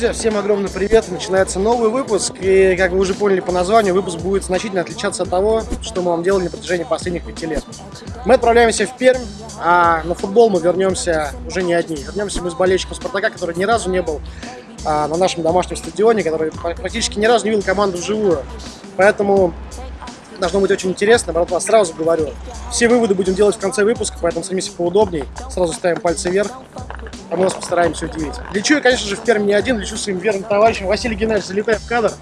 друзья, всем огромный привет! Начинается новый выпуск, и, как вы уже поняли по названию, выпуск будет значительно отличаться от того, что мы вам делали на протяжении последних пяти лет. Мы отправляемся в Пермь, а на футбол мы вернемся уже не одни. Вернемся мы с болельщиком Спартака, который ни разу не был а, на нашем домашнем стадионе, который практически ни разу не видел команду вживую. Поэтому должно быть очень интересно, братва, сразу говорю. Все выводы будем делать в конце выпуска, поэтому садимись поудобней, сразу ставим пальцы вверх а мы вас постараемся удивить. Лечу я, конечно же, в Перми не один, лечу своим верным товарищем. Василий Геннадьевич, залетай в кадр.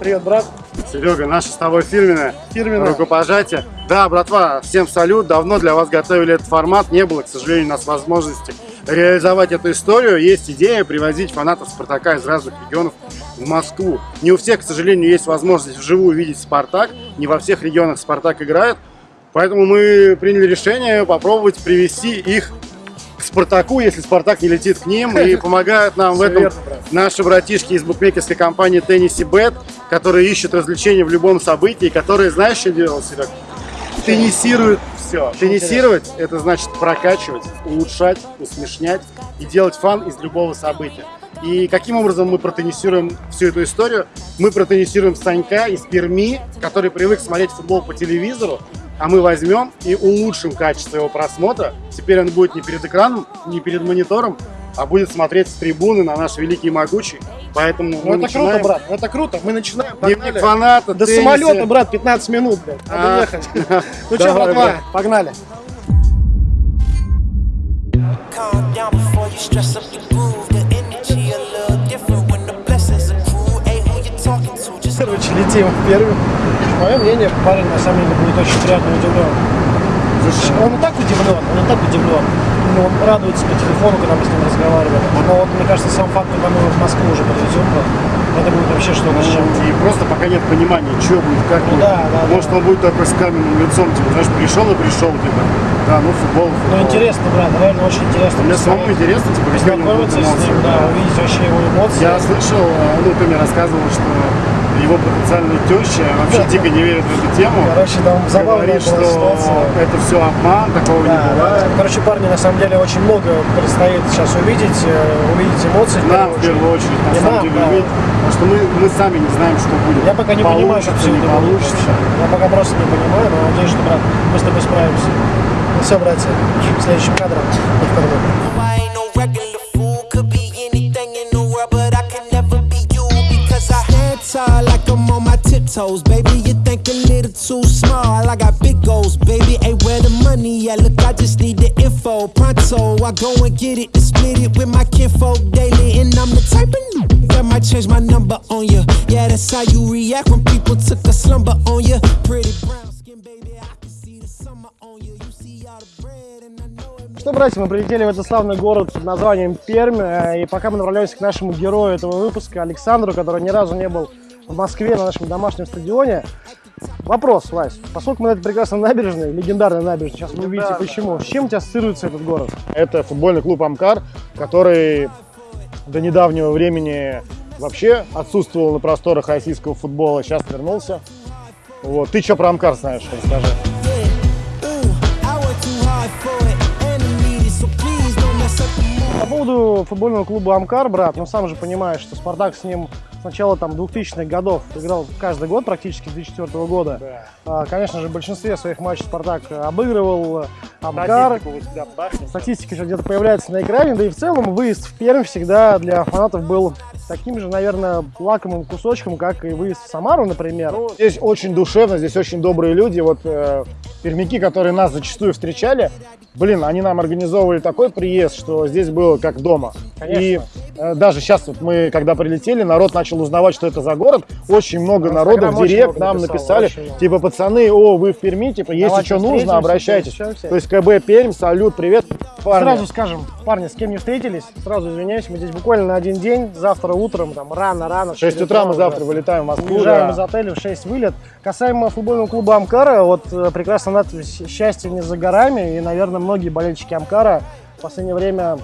Привет, брат. Серега, наша с тобой фирменная. Фирменная. Рукопожатие. Да, братва, всем салют. Давно для вас готовили этот формат. Не было, к сожалению, у нас возможности реализовать эту историю. Есть идея привозить фанатов Спартака из разных регионов в Москву. Не у всех, к сожалению, есть возможность вживую увидеть Спартак. Не во всех регионах Спартак играет. Поэтому мы приняли решение попробовать привести их Спартаку, если Спартак не летит к ним. И помогают нам в этом наши братишки из букмекерской компании Тенниси Бет, которые ищут развлечения в любом событии, которые, знаешь, что делают, Серег? Теннисируют все. Теннисировать – это значит прокачивать, улучшать, усмешнять и делать фан из любого события. И каким образом мы протеннисируем всю эту историю? Мы протеннисируем Санька из Перми, который привык смотреть футбол по телевизору, а мы возьмем и улучшим качество его просмотра. Теперь он будет не перед экраном, не перед монитором, а будет смотреть с трибуны на наш великий и могучий. Поэтому ну, это начинаем... круто, брат, это круто. Мы начинаем. Дневник фаната, До теннисе. самолета, брат, 15 минут, блядь. Надо а, ехать. Ну что, братва, погнали. Короче, летим в первый. Мое мнение, парень на самом деле будет очень приятно удивлен. Он и так удивлен, он и так удивлен. Ну, он радуется по телефону, когда мы с ним разговариваем. Но вот, мне кажется, сам факт, когда мы в Москву уже подвезем, это будет вообще что-то чем. И просто пока нет понимания, что будет, как ну, будет. Да, да, Может, да. он будет такой с каменным лицом, типа, знаешь, пришел и пришел, типа, да, ну футбол, футбол. Ну, интересно, брат, реально очень интересно. Мне самому интересно, типа, Познакомиться с ним, да, увидеть вообще его эмоции. Я слышал, э, ну, ты мне рассказывал, что его потенциальная теща вообще дико не верит в эту тему. Короче, там забавная Говорит, что ситуация. это все обман, такого да, не бывает. Да. Короче, парни, на самом деле, очень много предстоит сейчас увидеть, э, увидеть эмоции. Нам, в первую очередь, на и самом нам, деле, да. увидеть. Потому что мы, мы сами не знаем, что будет. Я пока не понимаю, как все это получится. Я пока просто не понимаю, но надеюсь, что, брат, мы с тобой справимся. Ну все, братья, следующим кадром не tiptoes, baby. You think a little too small. I got big goals, baby. Hey, where the money at? Look, I just need the info. Pronto, I go and get it and split it with my kinfolk daily. And I'm the type of that might change my number on you. Yeah, that's how you react when people took a slumber on you. Pretty brown skin, baby. I can see the summer on you. You see all the bread and I know. Что, братья, мы прилетели в этот славный город под названием Пермь, и пока мы направляемся к нашему герою этого выпуска, Александру, который ни разу не был в Москве на нашем домашнем стадионе. Вопрос, Вась, поскольку мы на этой прекрасной набережной, легендарной набережной, сейчас вы увидите почему, с чем у тебя ассоциируется этот город? Это футбольный клуб «Амкар», который до недавнего времени вообще отсутствовал на просторах российского футбола, сейчас вернулся. Вот. Ты что про «Амкар» знаешь, расскажи. По поводу футбольного клуба «Амкар», брат, ну сам же понимаешь, что «Спартак» с ним начала там 2000-х годов играл каждый год, практически с 2004 года. Да. А, конечно же, в большинстве своих матчей Спартак обыгрывал Амкар. Статистика еще где-то появляется на экране, да и в целом выезд в Пермь всегда для фанатов был таким же, наверное, лакомым кусочком, как и выезд в Самару, например. Ну, здесь очень душевно, здесь очень добрые люди. Вот э, пермяки, которые нас зачастую встречали, блин, они нам организовывали такой приезд, что здесь было как дома. Конечно. И э, даже сейчас вот мы, когда прилетели, народ начал узнавать, что это за город. Очень много народу в директ нам написали, типа, пацаны, о, вы в Перми, типа, если что нужно, обращайтесь. То есть КБ Пермь, салют, привет, парни. Сразу скажем, парни, с кем не встретились, сразу извиняюсь, мы здесь буквально на один день, завтра утром, там, рано-рано. В 6 утра мы завтра вылетаем в Москву. Уезжаем да. из отеля в 6 вылет. Касаемо футбольного клуба Амкара, вот э, прекрасно надпись «Счастье не за горами», и, наверное, многие болельщики Амкара в последнее время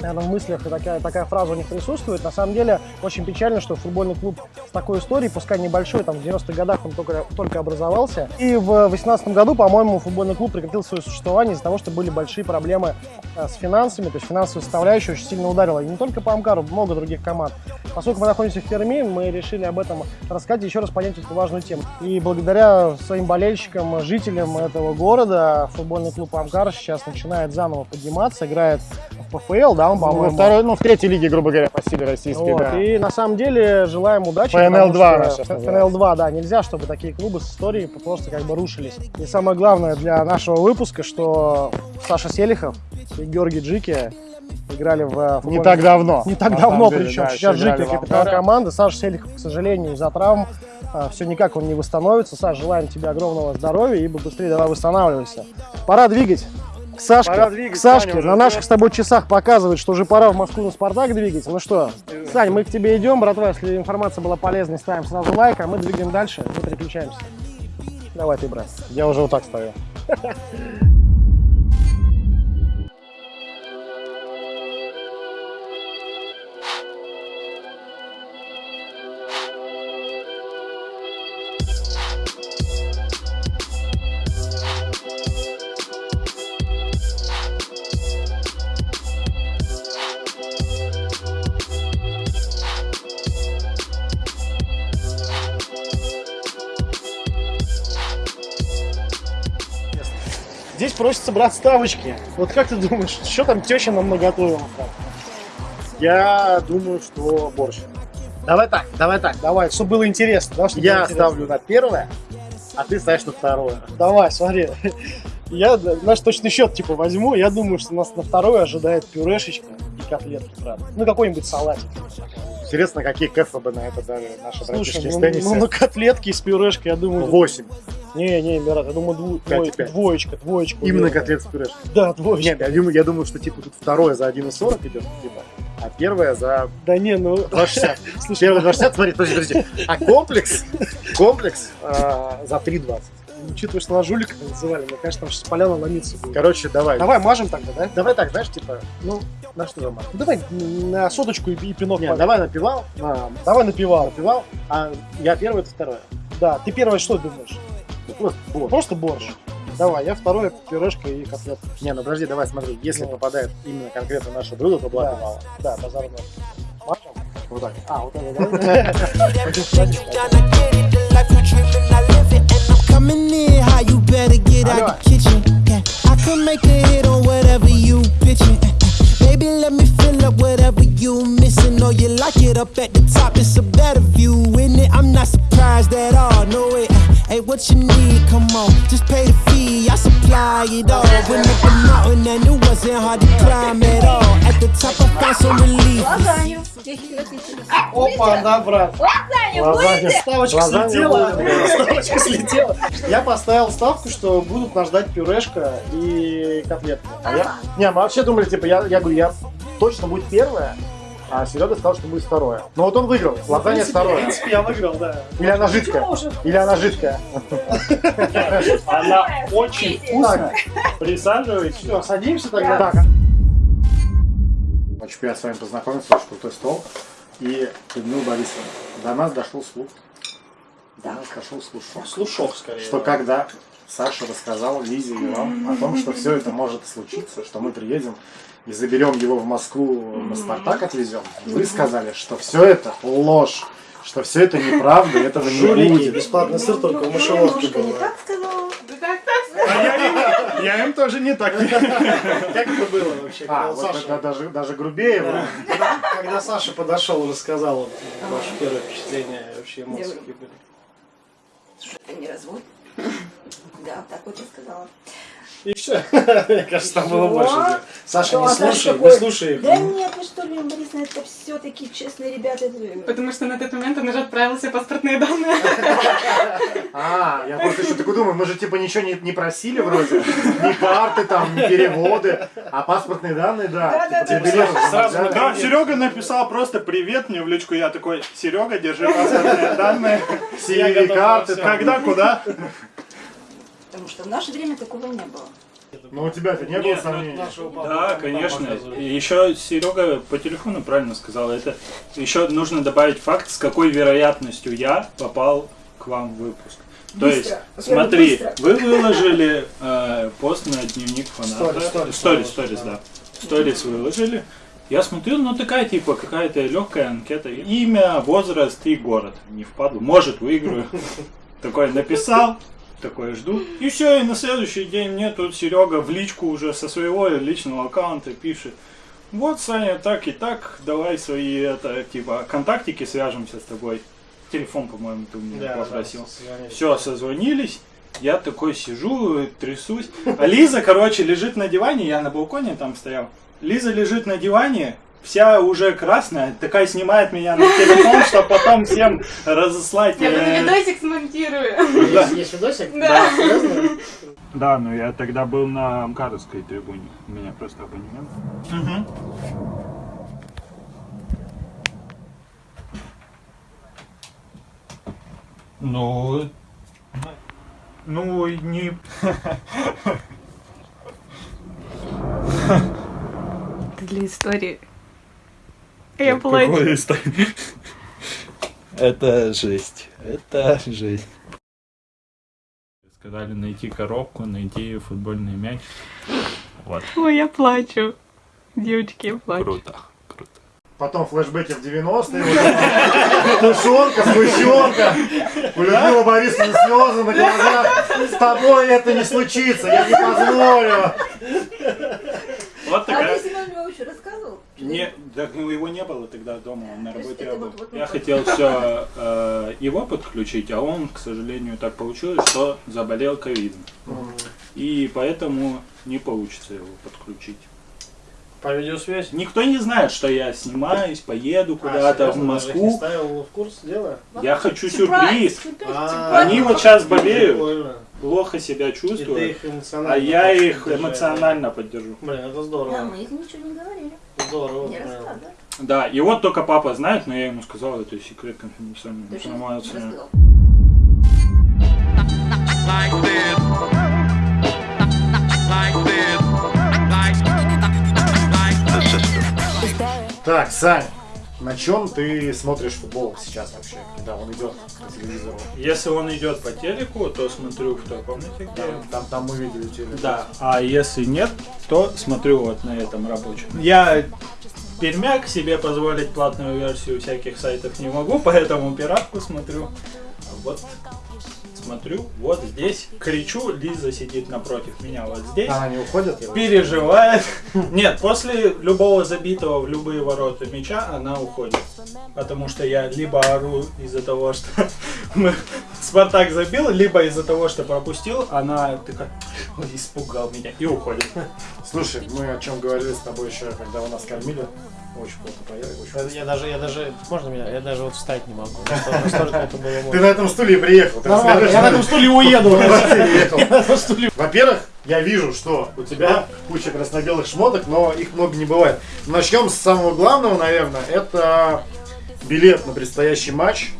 наверное, в мыслях такая, такая фраза у них присутствует. На самом деле, очень печально, что футбольный клуб с такой историей, пускай небольшой, там в 90-х годах он только, только образовался. И в 2018 году, по-моему, футбольный клуб прекратил свое существование из-за того, что были большие проблемы э, с финансами, то есть финансовая составляющая очень сильно ударила. И не только по Амкару, много других команд. Поскольку мы находимся в Перми, мы решили об этом рассказать и еще раз понять эту важную тему. И благодаря своим болельщикам, жителям этого города, футбольный клуб Амкар сейчас начинает заново подниматься, играет в ПФЛ, да, он, Ну, во по-моему. второй, ну, в третьей лиге, грубо говоря, по силе российской, Вот, да. И на самом деле желаем удачи. ФНЛ-2 потому что- она сейчас называется. ФНЛ-2, да, нельзя, чтобы такие клубы с историей просто как бы рушились. И самое главное для нашего выпуска, что Саша Селихов и Георгий Джики играли в э, Не так давно. Не так давно, деле, причем. да, Сейчас в капитан команды. Саша Селихов, к сожалению, из-за травм все никак он не восстановится. Саш, желаем тебе огромного здоровья и быстрее давай восстанавливайся. Пора двигать. К Сашке, Пора двигать, к Сашке Саня на наших с тобой часах показывает, что уже пора в Москву на Спартак двигать. Ну что, Сань, мы к тебе идем, братва, если информация была полезной, ставим сразу лайк, а мы двигаем дальше, мы переключаемся. Давай ты, брат. Я уже вот так стою. просится брать ставочки. Вот как ты думаешь, что там теща нам наготовила? Я думаю, что борщ. Давай так, давай так. Давай, чтобы было интересно. Да, чтобы было Я интересно. ставлю на первое, а ты ставишь на второе. Давай, смотри. Я наш точный счет типа возьму. Я думаю, что нас на второе ожидает пюрешечка и котлетки, правда. Ну, какой-нибудь салатик. Интересно, какие кэфы бы на это дали наши Слушай, братишки из ну, тенниса. ну, на котлетки с пюрешкой, я думаю... Восемь. Не, не, Мират, я думаю, дву- Пять и двой- пять. двоечка, двоечка. Именно уверен. котлет с пюрешкой. Да, двоечка. Нет, я думаю, я думаю, что типа тут второе за 1,40 идет, типа, а первое за Да не, ну... 2,60. Слушай, Первое 2,60, смотри, подожди, подожди. А комплекс, комплекс а, за 3,20. учитывая, что нас жуликами называли, мне кажется, там сейчас поляна ломиться будет. Короче, давай. Давай мажем тогда, да? Давай так, знаешь, типа, ну, на что замазать? Ну, давай на соточку и, и пинок. Нет, давай напивал, на, Давай напивал. напивал, а я первый, ты второе. Да, ты первое что думаешь? Просто борщ. Просто борщ. Давай, я второе пюрешка и котлетка. Не, ну подожди, давай смотри, если Ну. попадает именно конкретно наше блюдо, то благо Да. мало. Да, базар. Мажем? Вот так. А, вот это, да? Everything Baby, let me fill up whatever you missing. Or you like it up at the top, it's a better view In it, I'm not surprised at all, no it Hey, what you need, come on, just pay the fee. I supply it all, went up a mountain And it wasn't hard to climb at all. At the top, I found some relief. You? 10 лет Опа, да, брат. Будете? Ставочка слетела. Ставочка слетела. Я поставил ставку, что будут нас ждать пюрешка и котлетка. А я... Не, мы вообще думали, типа, я, я говорю, я точно будет первое, а Серега сказал, что будет второе. Но вот он выиграл. Лазанья В второе. принципе, я выиграл, да. Или она жидкая. Или она жидкая. Она очень вкусная. Присаживайтесь. все, садимся тогда. Очень приятно с вами познакомиться, очень крутой стол. И Людмила Борисовна, до нас дошел слух. До нас дошел слушок. Слушок скорее. Что когда Саша рассказал Лизе и вам о том, что все это может случиться, что мы приедем и заберем его в Москву, на Спартак отвезем, вы сказали, что все это ложь, что все это неправда, этого не будет. бесплатный сыр только в мышеловке Немножко не так сказала. Я им, тоже не так. Как это было вообще? А, вот Саша- даже, даже грубее. Да. было. Когда, когда Саша подошел и рассказал ваше первое впечатление, вообще эмоции какие были. Что это не развод? Да, так вот я сказала. И все. Мне кажется, там было больше. Саша, не Саша слушай, не слушай их. Да нет, вы что, Лена Борисовна, это все-таки честные ребята. Потому что на тот момент он уже отправил все паспортные данные. А, я просто еще такой думаю, мы же типа ничего не, просили вроде, ни карты там, ни переводы, а паспортные данные, да. Да, типа, Серега написал просто привет мне в личку. Я такой, Серега, держи паспортные данные. CVV карты. Когда, куда? Потому что в наше время такого не было. Но у тебя-то не было Нет, ну, сомнений? Да, конечно. Еще Серега по телефону правильно сказал. Это еще нужно добавить факт, с какой вероятностью я попал к вам в выпуск. То Быстро. есть, Во-первых, смотри, быстро. вы выложили э, пост на дневник фаната. Сторис, сторис, Сторис, сторис, сторис, да. Сторис выложили. Я смотрю, ну такая типа какая-то легкая анкета. Имя, возраст и город. Не впаду. Может, выиграю. Такой написал, такое жду. И все, и на следующий день мне тут Серега в личку уже со своего личного аккаунта пишет. Вот, Саня, так и так, давай свои, это, типа, контактики свяжемся с тобой. Телефон, по-моему, ты у меня попросил. Все, созвонились. Я такой сижу, трясусь. А Лиза, короче, лежит на диване, я на балконе там стоял. Лиза лежит на диване, вся уже красная, такая снимает меня на телефон, чтобы потом всем разослать. Я тут э, видосик смонтирую. Есть, есть видосик? Да. Да, но я тогда был на Амкаровской трибуне. У меня просто абонемент. Ну, ну не. Для истории. Я плачу. Это жесть. Это жесть. Сказали найти коробку, найти футбольный мяч. Вот, Ой, я плачу. Девочки, я плачу. круто, круто. Потом флешбеки в 90-е. вот это. Тушенка, сгущенка. У Людмилы Борисовны слезы на глазах. С тобой это не случится, я не позволю. Вот такая. Львович рассказывал? Не, так ну, его не было тогда дома, он на работе был. вот- вот Я хотел все его подключить, а он, к сожалению, так получилось, что заболел ковидом. И поэтому не получится его подключить. По видеосвязи? Никто не знает, что я снимаюсь, поеду А, куда-то в их не Москву. ставил в курс дела? Я хочу Сюрприз, сюрприз. сюрприз, А, сюрприз. Они вот сейчас болеют, плохо себя чувствуют, а я их эмоционально поддержу. да? Блин, это Да, здорово. мы их ничего не говорили. Здорово. Не. Да, и вот только папа знает, но я ему сказал, это секрет конфиденциальной Ты что, не Так, Сань, на чем ты смотришь футбол сейчас вообще, когда он идет по телевизору? Если он идет по телеку, то смотрю в той комнате, где... Там, там, там мы видели телек. Да, а если нет, то смотрю вот на этом рабочем. Я пермяк себе позволить платную версию всяких сайтов не могу, поэтому пиратку смотрю. Вот смотрю, вот здесь кричу, Лиза сидит напротив меня вот здесь. Она не уходит? переживает. Нет, после любого забитого в любые ворота мяча она уходит. Потому что я либо ору из-за того, что Спартак забил, либо из-за того, что пропустил, она такая, «Ой, испугал меня и уходит. Слушай, мы о чем говорили с тобой еще, когда вы нас кормили. Очень плохо поели, очень Это Я даже, я даже, можно меня? Я даже вот встать не могу. Ты на этом стуле приехал. Я на этом стуле уеду. Я. Во-первых, я вижу, что у тебя куча красно-белых шмоток, но их много не бывает. Начнем с самого главного, наверное. Это билет на предстоящий матч.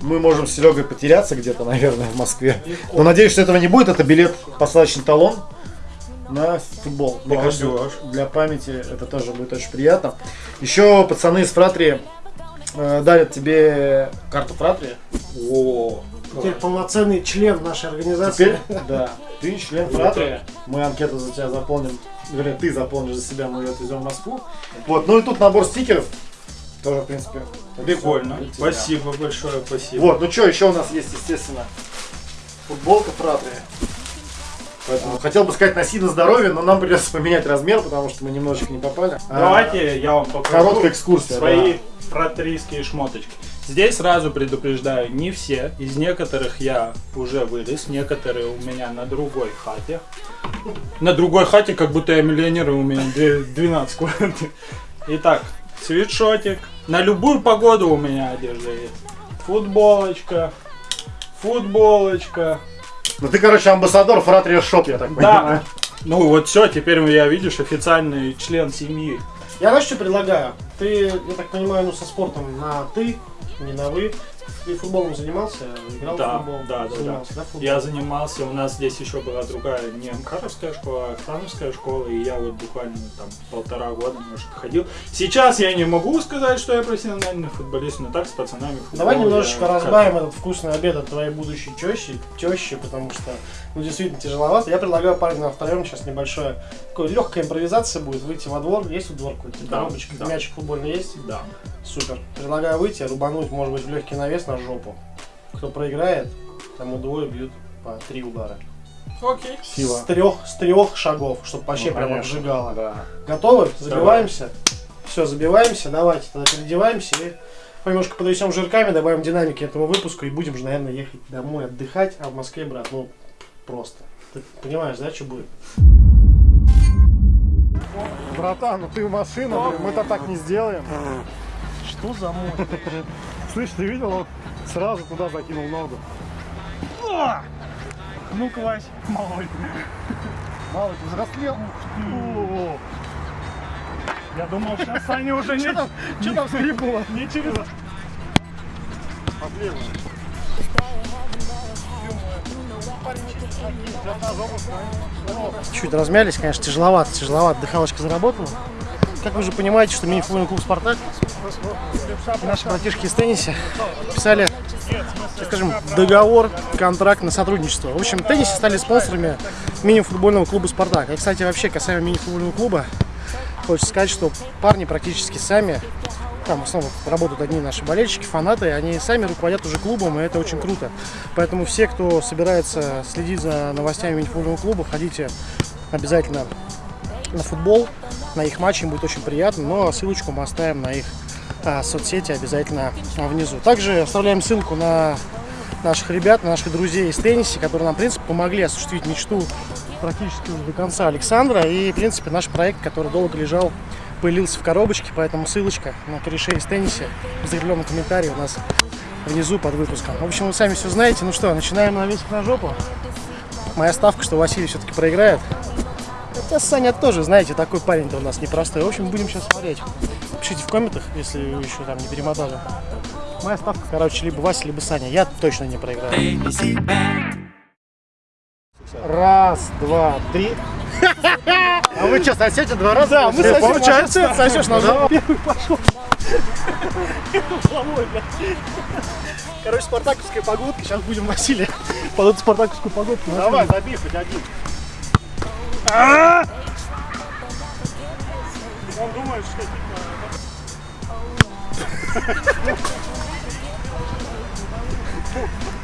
Мы можем с Серегой потеряться где-то, наверное, в Москве. Но надеюсь, что этого не будет. Это билет, посадочный талон на футбол. Мне кажется, Молодежь. для памяти это тоже будет очень приятно. Еще пацаны из Фратрии э, дарят тебе карту Фратрии. О, Теперь полноценный член нашей организации. Теперь, да, ты член Фратрии. Мы анкету за тебя заполним. Вернее, ты заполнишь за себя, мы ее отвезем в Москву. Вот, ну и тут набор стикеров. Тоже, в принципе, прикольно. Спасибо большое, спасибо. Вот, ну что, еще у нас есть, естественно, футболка Фратрии. Поэтому хотел бы сказать носи на здоровье, но нам придется поменять размер, потому что мы немножечко не попали. А, Давайте я вам покажу Короткая экскурсия. свои да. фратрийские шмоточки. Здесь сразу предупреждаю, не все. Из некоторых я уже вылез, некоторые у меня на другой хате. На другой хате, как будто я миллионер, и у меня две- 12 квартир. Итак, свитшотик. На любую погоду у меня одежда есть. Футболочка. Футболочка. Ну ты, короче, амбассадор Фратрия Шоп, я так понимаю. Да. Ну вот все, теперь я, видишь, официальный член семьи. Я знаешь, что предлагаю? Ты, я так понимаю, ну со спортом на ты, не на вы. Ты футболом занимался? Играл в Да, футбол? да, да, занимался, да. да. Я занимался, у нас здесь еще была другая, не МКАРовская школа, а Ахтановская школа, и я вот буквально там полтора года, может, ходил. Сейчас я не могу сказать, что я профессиональный футболист, но так с пацанами в футбол Давай немножечко разбавим этот вкусный обед от твоей будущей тещи, тещи, потому что, ну, действительно тяжеловато. Я предлагаю парень на втроем сейчас небольшое, такое легкая импровизация будет, выйти во двор. Есть во двор какой-то? Да, Коробочка, да. мячик футбольный есть? Да. Супер. Предлагаю выйти, рубануть, может быть, в легкий навес на жопу. Кто проиграет, тому двое бьют по три удара. Окей. С трех, с трех шагов, чтобы вообще Ну, прям конечно. обжигало. Да. Готовы? Забиваемся? Все, забиваемся. Давайте тогда переодеваемся и немножко подвесем жирками, добавим динамики этому выпуску и будем же, наверное, ехать домой отдыхать, а в Москве, брат, ну, просто. Ты понимаешь, да, что будет? Братан, ну ты в машину, мы-то так не сделаем. Что за мой? Слышь, ты видел, он сразу туда закинул ногу. Ну, Вась, малой. Малый, ты взрослел? Я думал, сейчас Саня уже не... Что там, что там скрипнуло? Не через... Проблема. Чуть размялись, конечно, тяжеловато, тяжеловато. Дыхалочка заработала. Как вы же понимаете, что мини-футбольный клуб «Спартак» наши братишки из тенниса подписали, так скажем, договор, контракт на сотрудничество. В общем, теннисе стали спонсорами мини-футбольного клуба «Спартак». И, кстати, вообще, касаемо мини-футбольного клуба, хочется сказать, что парни практически сами, там в основном работают одни наши болельщики, фанаты, они сами руководят уже клубом, и это очень круто. Поэтому все, кто собирается следить за новостями мини-футбольного клуба, ходите обязательно на футбол, на их матчи, им будет очень приятно, но ссылочку мы оставим на их а, соцсети обязательно а, внизу. Также оставляем ссылку на наших ребят, на наших друзей из тенниса, которые нам, в принципе, помогли осуществить мечту практически до конца Александра. И, в принципе, наш проект, который долго лежал, появился в коробочке, поэтому ссылочка на корешей из тенниса в закрепленном комментарии у нас внизу под выпуском. В общем, вы сами все знаете. Ну что, начинаем навесить на жопу. Моя ставка, что Василий все-таки проиграет. Хотя Саня тоже, знаете, такой парень-то у нас непростой. В общем, будем сейчас смотреть. Пишите в комментах, если вы еще там не перемотали. Моя ставка, короче, либо Вася, либо Саня. Я точно не проиграю. Раз, два, три. А вы что, сосете два раза? Да, мы сосем, Получается? а сосешь на жопу. Первый пошел. Головой, блядь. Короче, спартаковская погодка. Сейчас будем Василия под эту спартаковскую погодку. Давай, забей хоть один. Он думает, что типа...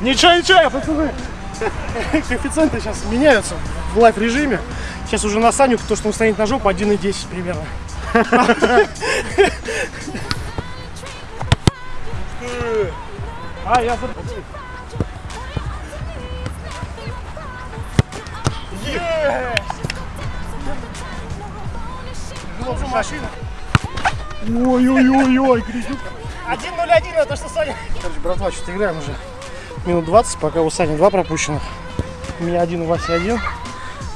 Ничего, ничего, пацаны. Коэффициенты сейчас меняются в live режиме. Сейчас уже на Саню, то, что он станет на жопу, 1,10 примерно. А, я. Есть! машина. Ой-ой-ой-ой, грязюк. 1-0-1, это что, Саня? Короче, братва, что-то играем уже минут 20, пока у Сани два пропущенных. У меня один, у Васи один.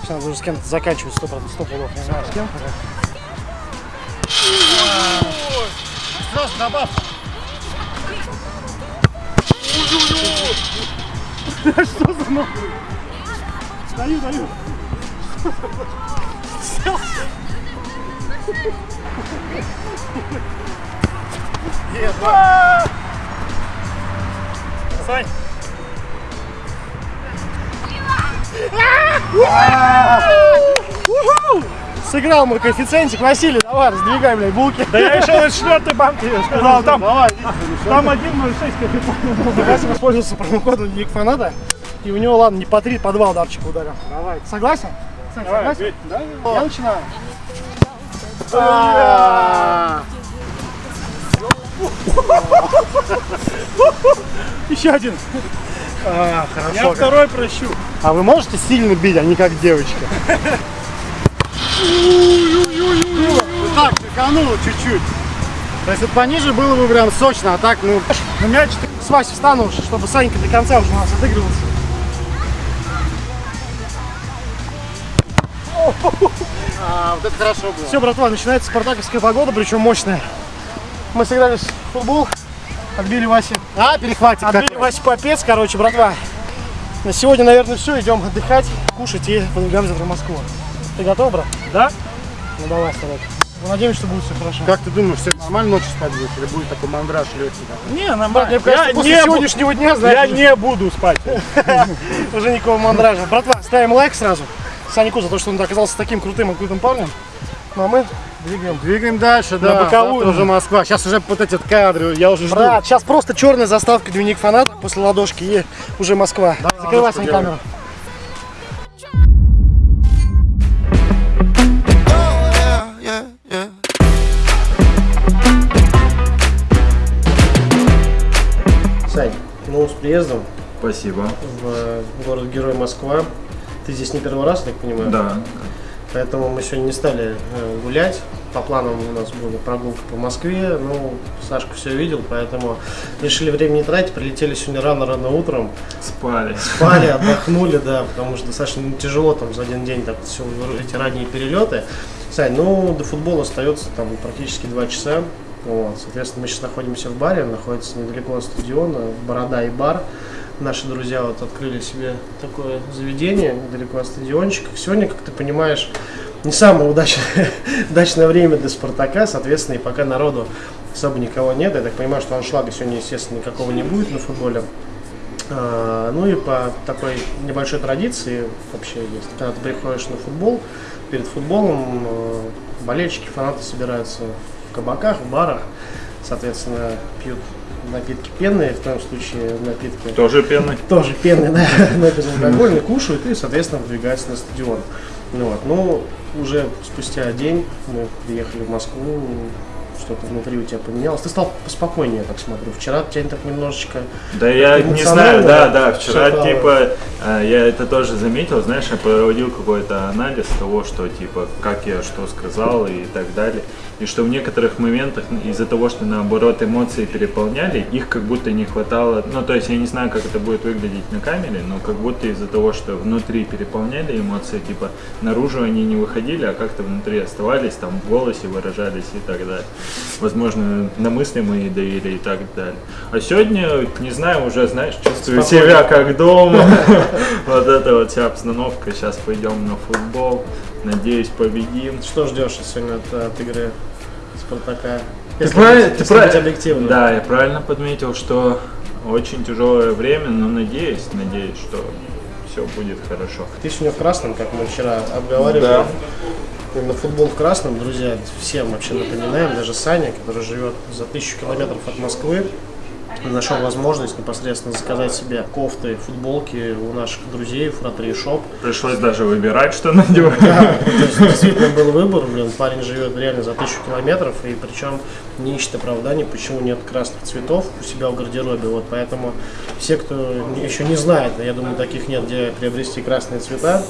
Сейчас уже с кем-то заканчивать, 100%, 100 пудов, не знаю с кем. пока. Сразу добавь. Что за нахуй? Даю, даю. Сань. Сыграл мой коэффициентик. Василий, давай, раздвигай, блядь, булки. Да я еще на четвертой банке сказал, там, там 1.06 коэффициент. Вася воспользовался промокодом Ник Фаната. И у него, ладно, не по 3, по 2 ударчика ударил. Давай. Согласен? Согласен? Я начинаю. Еще один. А, хорошо. Я второй прощу. А вы можете сильно бить, а не как девочки? Так, шикануло чуть-чуть. То есть вот пониже было бы прям сочно, а так, ну... На мяч с Васей встану, чтобы Санька до конца уже у нас отыгрывался. А, вот это хорошо было. Все, братва, начинается спартаковская погода, причем мощная. Мы сыграли в футбол, Отбили Васе. А, перехватик Отбили какой. Васе попец, короче, братва. На сегодня, наверное, все. Идем отдыхать, кушать и подвигаем завтра в Москву. Ты готов, брат? Да? Ну давай, вставай. Мы надеемся, что будет все хорошо. Как ты думаешь, все нормально ночью спать будет? Или будет такой мандраж легкий? Не, Брат, нормально. мне кажется, после не сегодняшнего дня, я знаешь, не буду спать. уже никакого мандража. Братва, ставим лайк сразу. Санику за то, что он оказался таким крутым и крутым парнем. Ну а мы двигаем. Двигаем дальше, да. боковую. Завтра уже Москва. Сейчас уже вот эти кадры, я уже жду. Брат, сейчас просто черная заставка дневник фаната после ладошки и уже Москва. Закрывай ладошку свою камеру. Сань, ну с приездом Спасибо. в город-герой Москва. Ты здесь не первый раз, я так понимаю? Да. Поэтому мы сегодня не стали э, гулять. По планам у нас была прогулка по Москве. Ну, Сашка все видел, поэтому решили время не тратить. Прилетели сегодня рано-рано утром. Спали. Спали, отдохнули, да, потому что достаточно тяжело там за один день так все эти ранние перелеты. Сань, ну до футбола остается там практически два часа. Вот, соответственно, мы сейчас находимся в баре, находится недалеко от стадиона, Борода и бар. Наши друзья вот открыли себе такое заведение недалеко от стадиончика. Сегодня, как ты понимаешь, не самое удачное, удачное время для Спартака, соответственно, и пока народу особо никого нет. Я так понимаю, что аншлага сегодня, естественно, никакого не будет на футболе. А, Ну и по такой небольшой традиции вообще есть. Когда ты приходишь на футбол, перед футболом э, болельщики, фанаты собираются в кабаках, в барах, соответственно, пьют напитки пенные, в том случае напитки Тоже пены. тоже пенные, да, но безалкогольные, кушают и, соответственно, выдвигаются на стадион. Ну, вот. ну, уже спустя день мы приехали в Москву, что-то внутри у тебя поменялось. Ты стал поспокойнее, так смотрю. Вчера тебя так немножечко... Да я не знаю, да, да, вчера всё типа э, я это тоже заметил, знаешь, я проводил какой-то анализ того, что типа как я что сказал и так далее. И что в некоторых моментах из-за того, что наоборот эмоции переполняли, их как будто не хватало. Ну, то есть я не знаю, как это будет выглядеть на камере, но как будто из-за того, что внутри переполняли эмоции, типа наружу они не выходили, а как-то внутри оставались, там в голосе выражались и так далее. Возможно, на мысли мои давили и так далее. А сегодня, не знаю, уже, знаешь, чувствую Спокойно. себя как дома. Вот эта вот вся обстановка. Сейчас пойдем на футбол. Надеюсь, победим. Что ждешь сегодня от, от игры Спартака? Ты Если правильно, быть- ты если быть правильно. объективным. Да, я правильно подметил, что очень тяжелое время, но надеюсь, надеюсь, что все будет хорошо. Ты сегодня в красном, как мы вчера обговаривали. Да. Именно футбол в красном, друзья, всем вообще напоминаем, даже Саня, который живет за тысячу километров от Москвы, нашел возможность непосредственно заказать себе кофты, футболки у наших друзей, Фратри Шоп. Пришлось даже выбирать, что надевать. Да, то есть действительно был выбор, блин, парень живет реально за тысячу километров, и причем не ищет оправданий, почему нет красных цветов у себя в гардеробе, вот поэтому все, кто еще не знает, а я думаю, таких нет, где приобрести красные цвета,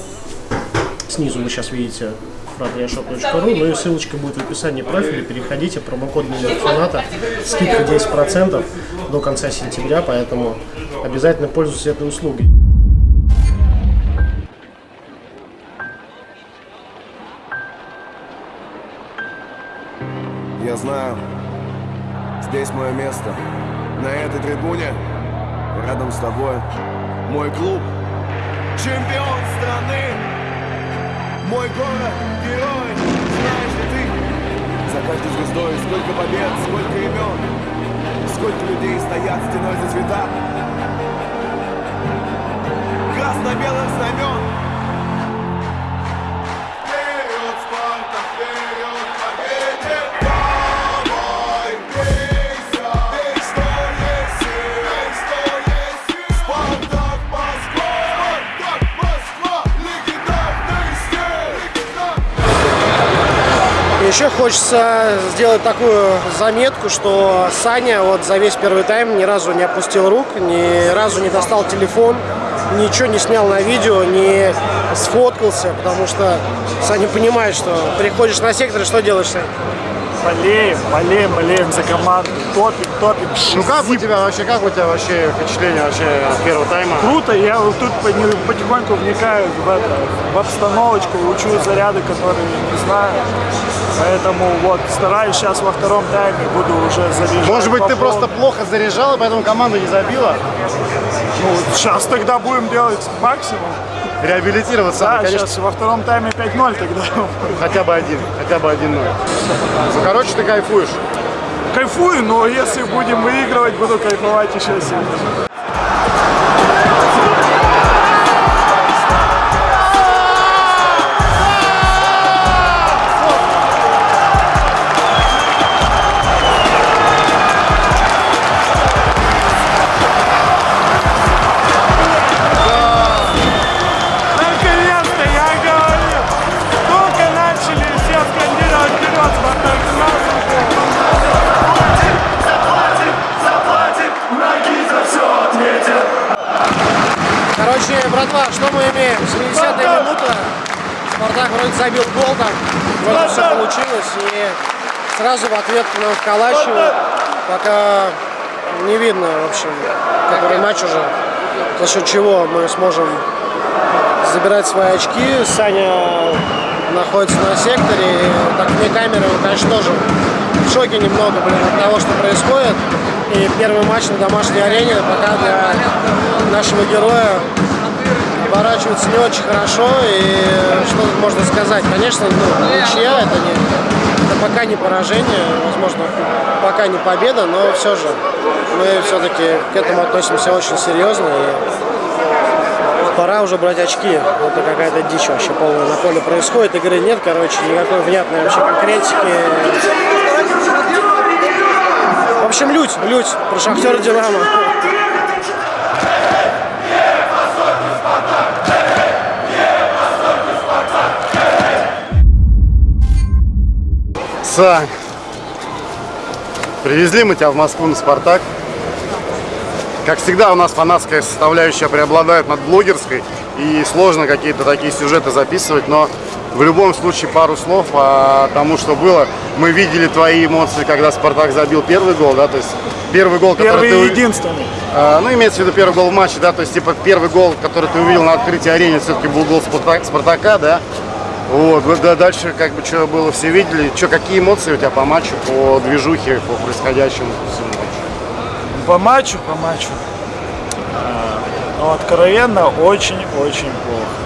снизу вы сейчас видите fratriashop.ru, ну и ссылочка будет в описании профиля, переходите, промокод номер фаната, скидка 10% до конца сентября, поэтому обязательно пользуйтесь этой услугой. Я знаю, здесь мое место. На этой трибуне, рядом с тобой, мой клуб, чемпион страны, мой город, герой. Знаешь ли ты, за каждой звездой сколько побед, сколько имен, сколько людей стоят стеной за цвета красно-белых знамен. Еще хочется сделать такую заметку, что Саня вот за весь первый тайм ни разу не опустил рук, ни разу не достал телефон, ничего не снял на видео, не сфоткался, потому что Саня понимает, что приходишь на сектор что делаешь, Сань? Болеем, болеем, болеем за команду, топим, топим. Ну как у тебя вообще, как у тебя вообще впечатление вообще от первого тайма? Круто, я вот тут потихоньку вникаю в, это, в обстановочку, учу заряды, которые не знаю. Поэтому вот стараюсь сейчас во втором тайме, буду уже заряжать. Может быть, по ты просто плохо заряжал, и поэтому команда не забила? Ну, сейчас тогда будем делать максимум. Реабилитироваться, Да, конечно, сейчас во втором тайме 5-0 тогда. хотя бы один, хотя бы один ноль. Ну, короче, ты кайфуешь. Кайфую, но если будем выигрывать, буду кайфовать еще сильнее. Спартак вроде забил гол там. Вроде все получилось. И сразу в ответ к нам вколачивают. Пока не видно, в общем, который матч уже. За счет чего мы сможем забирать свои очки. Саня находится на секторе. И так вне камеры, он, конечно, тоже в шоке немного, блин, от того, что происходит. И первый матч на домашней арене пока для нашего героя оборачивается не очень хорошо. И что тут можно сказать? Конечно, ну, ничья это не это пока не поражение, возможно, пока не победа, но все же мы все-таки к этому относимся очень серьезно. И пора уже брать очки. Это какая-то дичь вообще полная на поле происходит. Игры нет, короче, никакой внятной вообще конкретики. В общем, лють, лють про Шахтер Динамо. Сань, привезли мы тебя в Москву на «Спартак». Как всегда, у нас фанатская составляющая преобладает над блогерской, и сложно какие-то такие сюжеты записывать, но в любом случае пару слов о тому, что было. Мы видели твои эмоции, когда «Спартак» забил первый гол, да, то есть первый гол, который Первый ты единственный. а, ну, имеется в виду первый гол в матче, да, то есть, типа, первый гол, который ты увидел на открытии арены, все-таки был гол Спартак- Спартака, да. Вот, вот, да, дальше, как бы, что было, все видели. Что, какие эмоции у тебя по матчу, по движухе, по происходящему всему? По матчу, по матчу. А, Ну, откровенно, очень-очень плохо.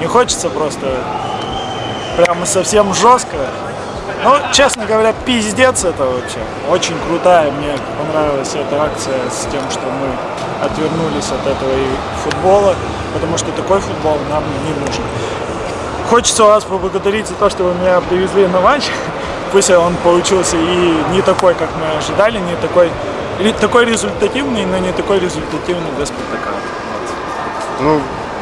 Не хочется просто прямо совсем жестко. Ну, честно говоря, пиздец это вообще. Очень крутая. Мне понравилась эта акция с тем, что мы отвернулись от этого и футбола, потому что такой футбол нам не нужен. Хочется вас поблагодарить за то, что вы меня привезли на матч. Пусть он получился и не такой, как мы ожидали, не такой, такой результативный, но не такой результативный для Спартака. Ну,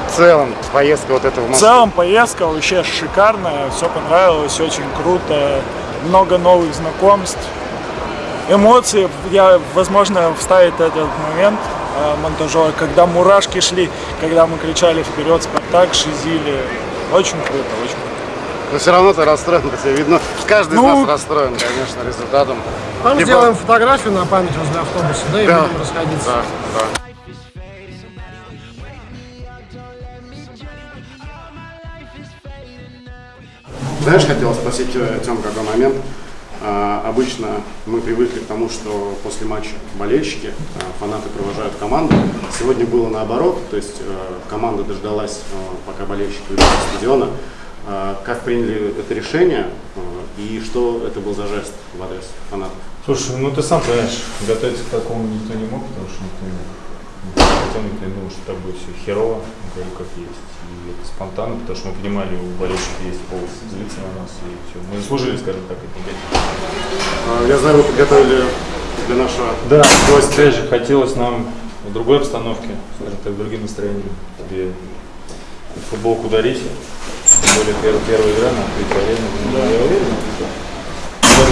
в целом, поездка вот эта в целом поездка вообще шикарная, все понравилось, очень круто, много новых знакомств, эмоции. Я, возможно, вставить этот момент э, монтажера, когда мурашки шли, когда мы кричали вперед Спартак, шизили. Очень круто, очень круто. Но все равно ты расстроен, по тебе видно. Каждый Ну, из нас расстроен, конечно, результатом. Там Либо- сделаем фотографию на память возле автобуса, да, и Да. будем расходиться. Да, да. Знаешь, хотел спросить Тём, какой момент. А, обычно мы привыкли к тому, что после матча болельщики, а, фанаты провожают команду. Сегодня было наоборот, то есть э, команда дождалась, пока болельщики уйдут из стадиона. А, как приняли это решение и что это был за жест в адрес фанатов? Слушай, ну ты сам понимаешь, готовиться к такому никто не мог, потому что никто не не никто не думал, что так будет все херово, говорю, как есть. И это спонтанно, потому что мы понимали, у болельщиков есть повод злиться на нас, и все. Мы заслужили, скажем так, это негатив. Я знаю, вы подготовили для нашего Да, гостя. опять же, хотелось нам в другой обстановке, скажем так, другим настроением, тебе футболку дарить. Тем более первая, первая игра на открытой арене. Ну, Я уверен.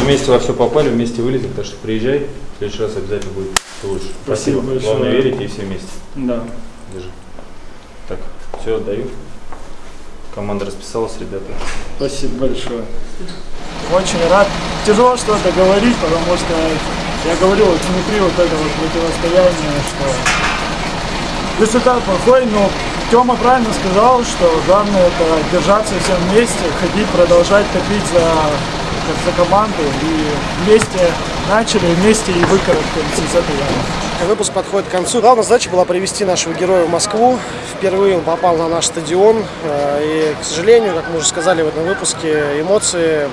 Вместе во все попали, вместе вылезем, так что приезжай. В следующий раз обязательно будет лучше. Спасибо большое. Главное верить и все вместе. Да. Держи. Так, все, отдаю. команда расписалась, ребята. Спасибо большое. Очень рад. Тяжело что-то говорить, потому что я говорил вот внутри вот этого противостояния, что результат плохой, но Тёма правильно сказал, что главное это держаться всем вместе, ходить, продолжать топить за, за команду и вместе начали, вместе и выкарабкаемся из этой ямы. Выпуск подходит к концу. Главная задача была привести нашего героя в Москву. Впервые он попал на наш стадион. э, И, к сожалению, как мы уже сказали в этом выпуске, эмоции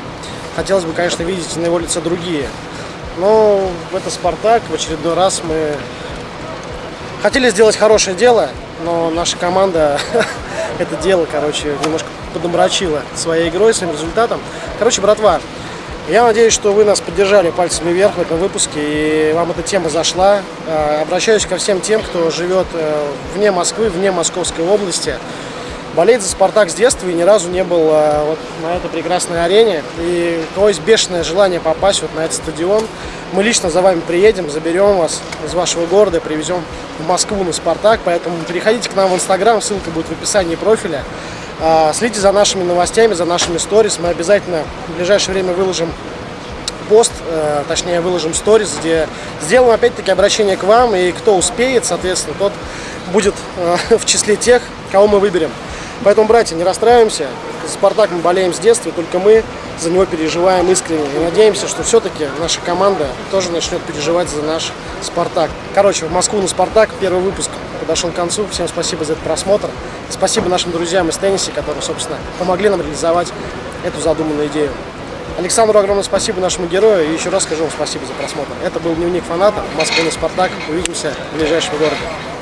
хотелось бы, конечно, видеть на его лице другие. Но это «Спартак». В очередной раз мы хотели сделать хорошее дело, но наша команда это дело, короче, немножко подомрачила своей игрой, своим результатом. Короче, братва, я надеюсь, что вы нас поддержали пальцами вверх в этом выпуске и вам эта тема зашла. Э, Обращаюсь ко всем тем, кто живет э, вне Москвы, вне Московской области. Болеет за «Спартак» с детства и ни разу не был э, вот на этой прекрасной арене. И у кого есть бешеное желание попасть вот на этот стадион, мы лично за вами приедем, заберем вас из вашего города, привезем в Москву на «Спартак». Поэтому переходите к нам в Инстаграм, ссылка будет в описании профиля. А, Следите за нашими новостями, за нашими сторис. Мы обязательно в ближайшее время выложим пост, э, точнее выложим сторис, где сделаем опять-таки обращение к вам, и кто успеет, соответственно, тот будет э, в числе тех, кого мы выберем. Поэтому, братья, не расстраиваемся. За «Спартак» мы болеем с детства, только мы за него переживаем искренне. И надеемся, что все-таки наша команда тоже начнет переживать за наш «Спартак». Короче, в Москву на «Спартак» первый выпуск подошел к концу. Всем спасибо за этот просмотр. Спасибо нашим друзьям из тенниса, которые, собственно, помогли нам реализовать эту задуманную идею. Александру огромное спасибо нашему герою и еще раз скажу вам спасибо за просмотр. Это был дневник фаната Москвы на Спартак. Увидимся в ближайшем городе.